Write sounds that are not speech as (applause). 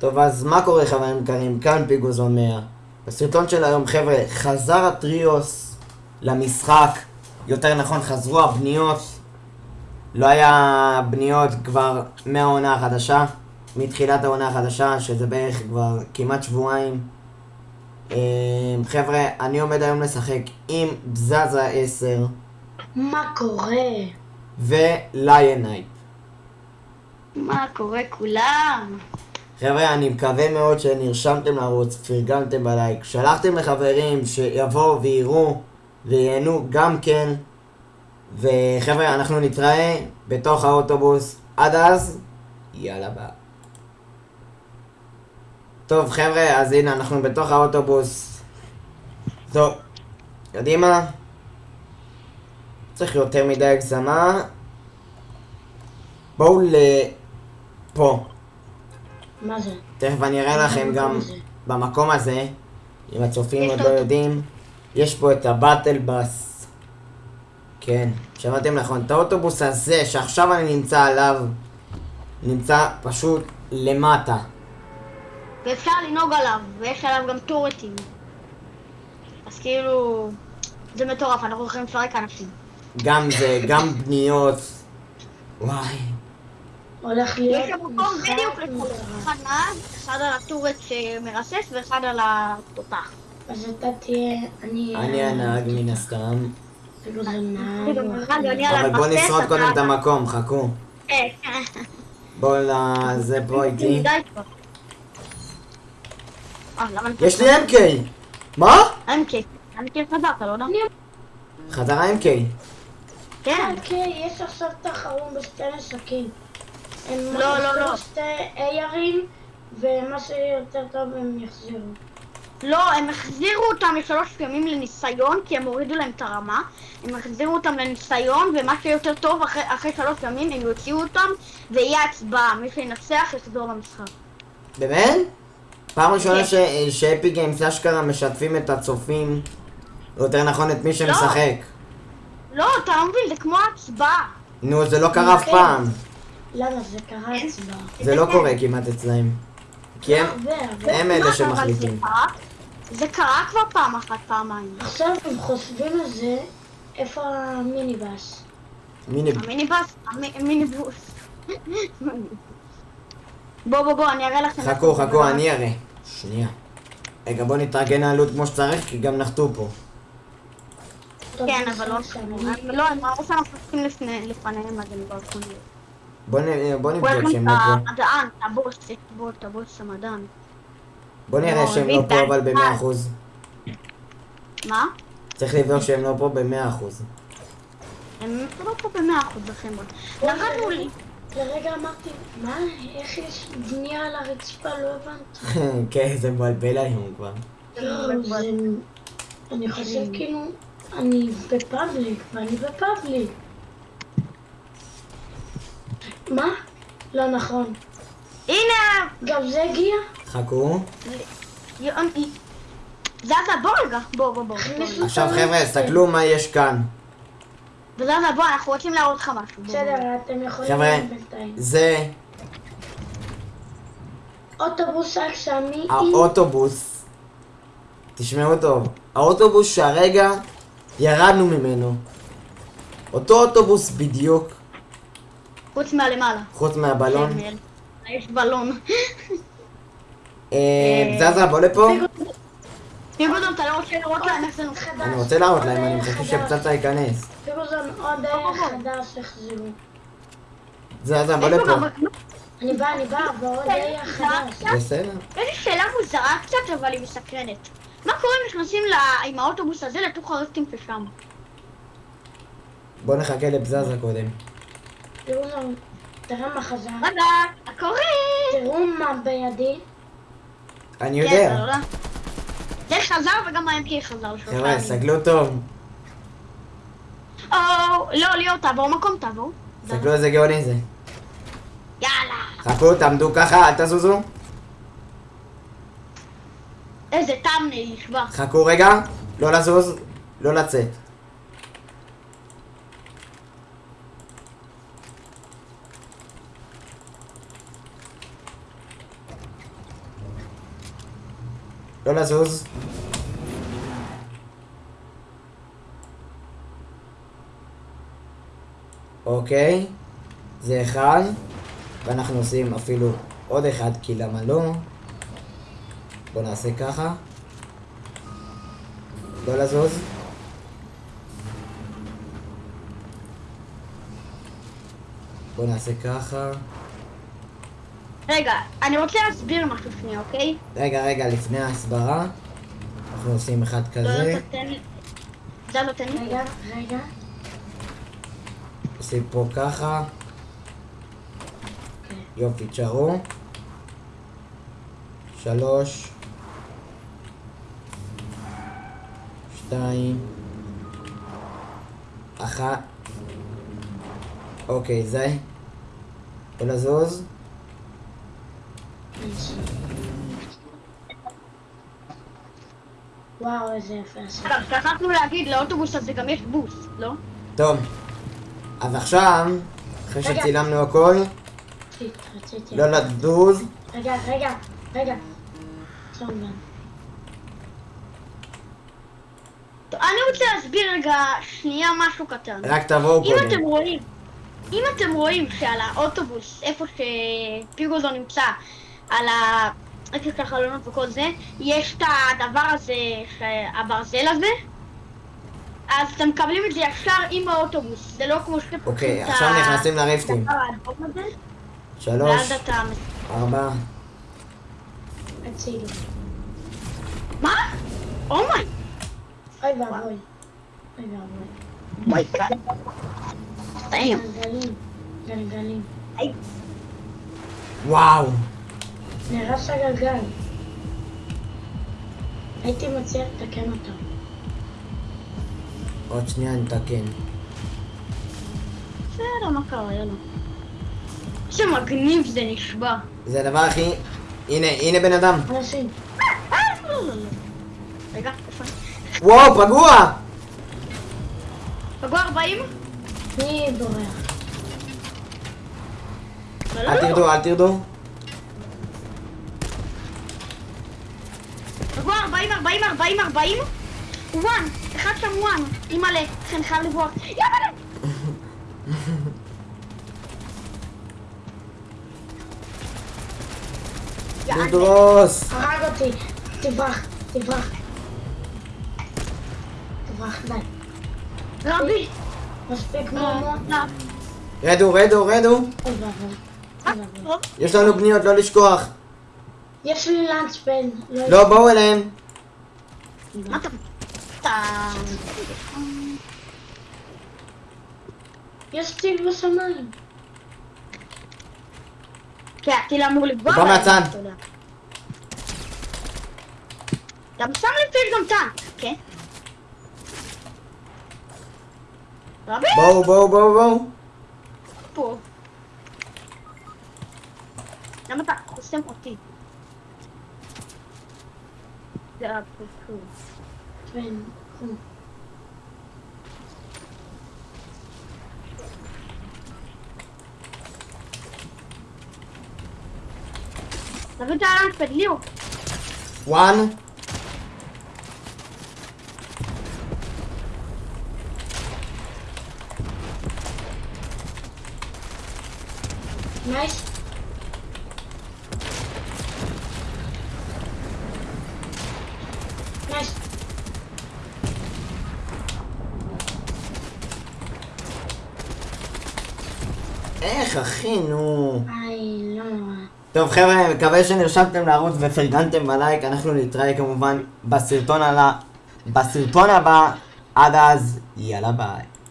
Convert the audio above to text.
טוב, אז מה קורה חברים יקרים? כאן פיגוזון 100. בסרטון של היום, חבר'ה, חזר הטריוס למשחק. יותר נכון, חזרו הבניות. לא היה בניות כבר מהעונה החדשה. מתחילת העונה החדשה, שזה בערך כבר כמעט שבועיים. אה, חבר'ה, אני עומד היום לשחק עם בזזה 10 מה קורה? וליונייט. מה קורה כולם? חבר'ה, אני מקווה מאוד שנרשמתם לערוץ, פרגנתם בלייק, שלחתם לחברים שיבואו ויראו וייהנו גם כן. וחבר'ה, אנחנו נתראה בתוך האוטובוס. עד אז, יאללה ביי. טוב חבר'ה, אז הנה אנחנו בתוך האוטובוס. טוב, יודעים מה? צריך יותר מדי הגזמה. בואו לפה. מה זה? תכף אני אראה לכם גם מה זה? במקום הזה, אם הצופים עוד לא יודעים, יש פה את הבטל בס. כן, שמעתם נכון, את האוטובוס הזה שעכשיו אני נמצא עליו, נמצא פשוט למטה. ואפשר לנהוג עליו, ויש עליו גם טורטים. אז כאילו, זה מטורף, אנחנו יכולים לפרק אנשים. גם זה, גם בניות. וואי. הולך להיות יש שם מקום בדיוק לכולם. אחד נהג, אחד על הטורט שמרסס ואחד על התותח. אז אתה תהיה, אני... אני הנהג מן הסתם. זה אבל בוא נשרוד קודם את המקום, חכו. אה, בואו לזה פה איתי. אה. יש לי MK! מה? MK. MK חזרת, לא יודע? חזר ה-MK. כן. אוקיי, יש עכשיו תחרות בשתי נשקים. הם לא, לא, לא. שתי ARים, ומה שיותר טוב הם יחזירו. לא, הם החזירו אותם לשלוש ימים לניסיון, כי הם הורידו להם את הרמה. הם החזירו אותם לניסיון, ומה שיותר טוב, אחרי, אחרי שלוש ימים הם יוציאו אותם, ויהיה הצבעה. מי שינצח יחזור למשחק. באמת? פעם ראשונה כן. ש- שאפי גיימס אשכרה משתפים את הצופים, יותר נכון את מי שמשחק. לא, אתה לא מבין, זה כמו הצבעה. נו, זה לא קרה אף כן. פעם. למה? זה קרה הצבעה. זה לא קורה כמעט אצלהם. כי הם, הרבה. הם מה, אלה שמחליטים. זה קרה- כבר פעם אחת, פעמיים. עכשיו הם חושבים על זה, איפה המיניבאס? מיני... המיניבוס, המי- (laughs) המיניבוס. בוא, בוא, בוא, אני אראה לכם. חכו, חכו, אני אראה. שנייה. רגע, בוא נתארגן העלות כמו שצריך, כי גם נחתו פה. כן, אבל לא... הם- לא, הם ראו שאנחנו לפני- לפניהם, אז הם לא יכולים להיות. בוא נ- בוא הוא נבדוק שהם לא פה. המדען, הבוס, יש בו את הבוס המדען. בוא נראה לא, שהם לא פה אבל. במאה אחוז. מה? צריך לבדוק שהם לא פה במאה אחוז. הם לא פה במאה אחוז בחמוד. נרדנו לי. לרגע אמרתי, מה, איך יש בנייה על הרצפה? לא הבנתי. (laughs) כן, זה מבלבל היום כבר. לא. אני חושב כאילו, אני בפאבליק, ואני בפאבליק. מה? לא נכון. הנה! גם זה הגיע? חכו. זזה, בוא רגע. בוא, בוא, בוא. עכשיו חבר'ה. תסתכלו מה יש כאן. וזזה, בוא, אנחנו רוצים להראות לך משהו. בסדר. אתם יכולים חבר'ה. זה אוטובוס עם... האוטובוס. תשמעו טוב. האוטובוס שהרגע ירדנו ממנו. אותו אוטובוס בדיוק, חוץ מהלמעלה. חוץ מהבלון. כן, יש בלון. אה, זזה, בוא לפה. פיגודון, אתה לא רוצה לראות להם איך זה? חדש. אני רוצה להראות להם, אני מחכה. שפצצה ייכנס. פיגוזון, עוד ערך חדש החזירו. זזה, בוא לפה. אני באה, אני באה, ועוד ערך חדש. בסדר. יש לי שאלה מוזרה קצת, אבל היא מסקרנת. מה קורה אם נכנסים עם האוטובוס הזה לתוך הרפטים ששם? בוא נחכה לבזזה קודם. פיגוזון, תראה מה חזר. רגע, הקורא! תראו מה בידי. אני כן, יודע. יודע. זה חזר וגם ה-MK חזר חבר'ה. סתכלו טוב. או, לא, ליאור, תעבור מקום, תעבור. סתכלו איזה גאוני זה. יאללה. חכו, תעמדו ככה, אל תזוזו. איזה טאמנייל נשבע. חכו רגע, לא לזוז, לא לצאת. לא לזוז. אוקיי, זה אחד, ואנחנו עושים אפילו עוד אחד, כי למה לא? בואו נעשה ככה. לא לזוז. בואו נעשה ככה. רגע, אני רוצה להסביר משהו שנייה, אוקיי? רגע, רגע, לפני ההסברה, אנחנו עושים אחד לא, כזה, לא. זה לא תן לי. רגע, רגע. עושים פה ככה, אוקיי. יופי, תשארו. שלוש, שתיים, אחת, אוקיי, זה, לא לזוז, וואו, איזה יפה. אגב, שכחנו להגיד, לאוטובוס הזה גם יש בוס, לא? טוב, אז עכשיו, אחרי רגע. שצילמנו הכל, רציתי, רציתי. לא לזוז, רגע, רגע, רגע. אני רוצה להסביר רגע שנייה משהו קטן. רק תבואו אם אתם קודם. רואים, אם אתם רואים שעל האוטובוס, איפה שפיגוזו נמצא, על ה... של החלונות וכל זה, יש את הדבר הזה, הברזל הזה, אז אתם מקבלים את זה ישר עם האוטובוס, זה לא כמו שאתם אוקיי, פותחים את עכשיו נכנסים לריפטים. שלוש. ארבע. מה? אומיי! אוי ואבוי. אוי ואבוי. גלגלים. גלגלים. וואו. נהרס הגלגל. הייתי מציע לתקן אותו. עוד שנייה נתקן. בסדר, מה קרה, יאללה. איזה מגניב זה נשבע. זה הדבר הכי... הנה, הנה בן אדם. אנשים. רגע, איפה? וואו, פגוע! פגוע 40? מי בורח? לא, אל לא, לא. תרדו, אל תרדו. פגוע 40, 40, 40, 40? וואן, אחד שם וואן. אימא'לה, לכן חייב לברוח. יאללה! דודרוס! הרג אותי. תברח. תברח. תברח, די. רבי! מספיק לא, מומו. לא. רדו, רדו, רדו. יש לנו פניות, לא לשכוח. יש לי לאנצ'פד. לא, בואו אליהם. מה אתה... אתה... יש טיל בשמיים. כן, הטיל אמור לפגוע הוא בא בהם, מהצד. גם שם לב שיש גם טנק, כן? בואו, בואו, בואו, בואו. פה. למה אתה חוסם אותי? זה הפרקור. כן. תביא את האלנפד, ליאו. וואן. נייס. נייס. איך, אחי, נו. איי, לא נורא. טוב חבר'ה, מקווה שנרשמתם לערוץ ופרגנתם בלייק, אנחנו נתראה כמובן בסרטון, על ה... בסרטון הבא, עד אז, יאללה ביי.